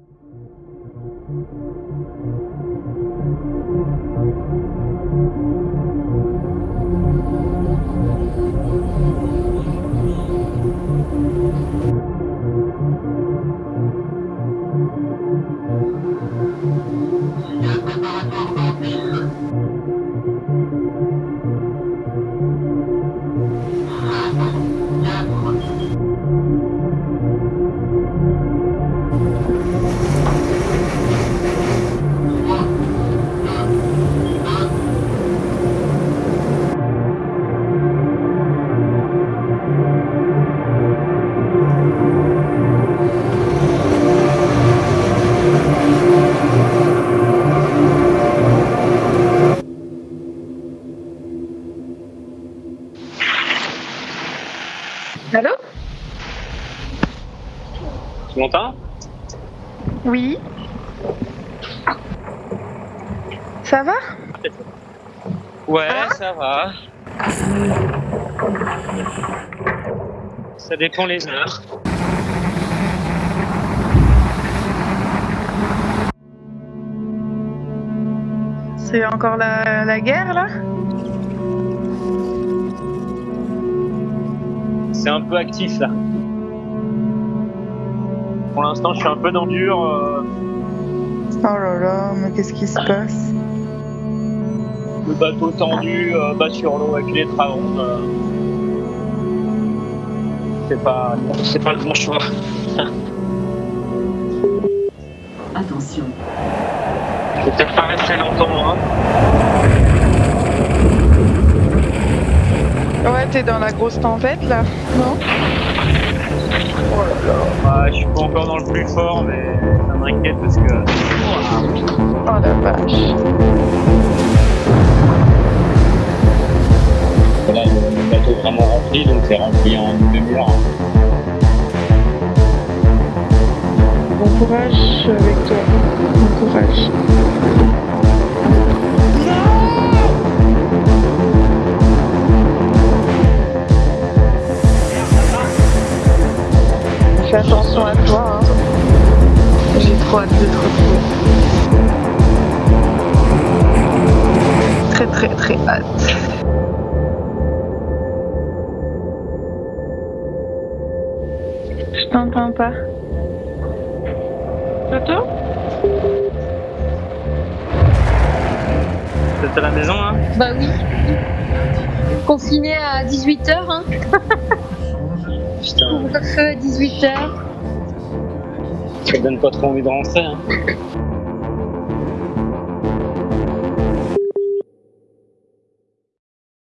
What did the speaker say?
Thank you. Allô Tu m'entends Oui. Ça va Ouais, Ah. ça va. Ça dépend les heures. C'est encore la, la guerre là? C'est un peu actif là. Pour l'instant, je suis un peu dans le dur. euh, Oh là là, mais qu'est-ce qui se passe? Le bateau tendu, euh, bas sur l'eau avec les travaux. euh, C'est pas, c'est pas le bon choix. Attention, Je vais peut-être pas rester longtemps. Hein. Ouais, t'es dans la grosse tempête là, non? Ah, je suis pas encore dans le plus fort, mais ça m'inquiète parce que. Oh la vache. Là, le bateau est vraiment rempli, donc c'est rempli en une demi-heure. Bon courage avec toi. Bon courage. Fais attention à toi. Hein. J'ai trop hâte de te retrouver. Très très très hâte. Je t'entends pas. Toto? T'es à la maison, hein? Bah oui. Confiné à 18h, hein. Putain, Couvre-feu à 18h. ça donne pas trop envie de rentrer. Hein.